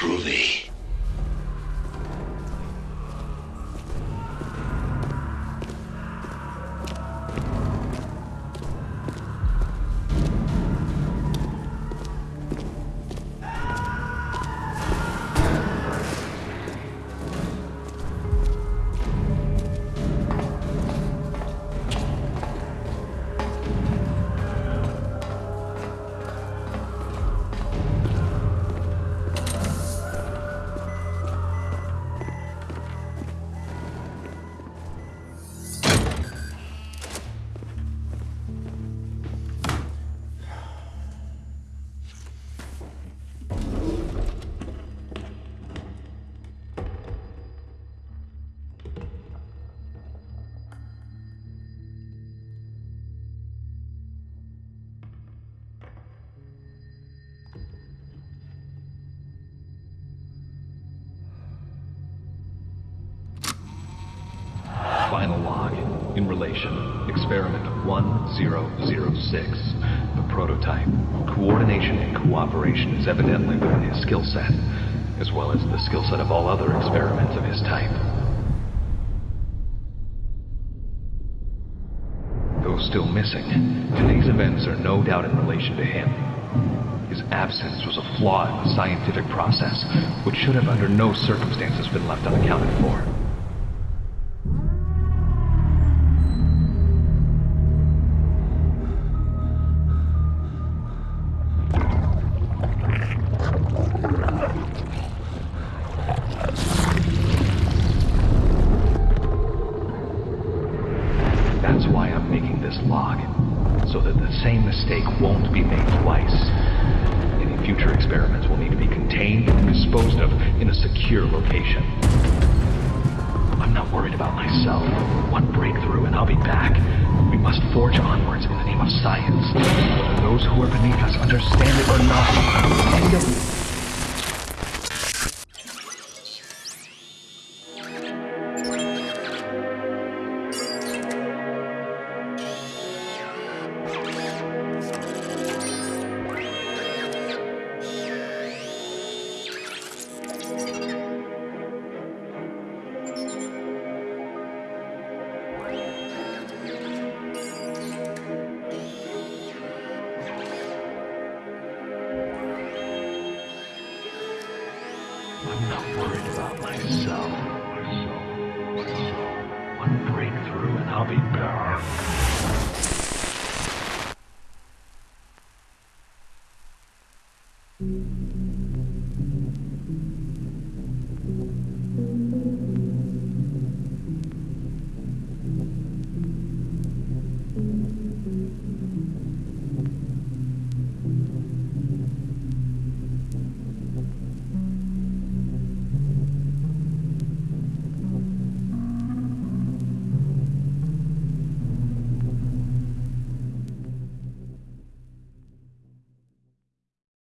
groovy. In relation. Experiment 1006. The prototype. Coordination and cooperation is evidently within his skill set, as well as the skill set of all other experiments of his type. Though still missing, today's events are no doubt in relation to him. His absence was a flaw in the scientific process, which should have under no circumstances been left unaccounted for. That's why I'm making this log, so that the same mistake won't be made twice. Any future experiments will need to be contained and disposed of in a secure location. I'm not worried about myself. One breakthrough and I'll be back. We must forge onwards in the name of science. Whether those who are beneath us understand it or not, I'm not worried about myself. One breakthrough and I'll be back.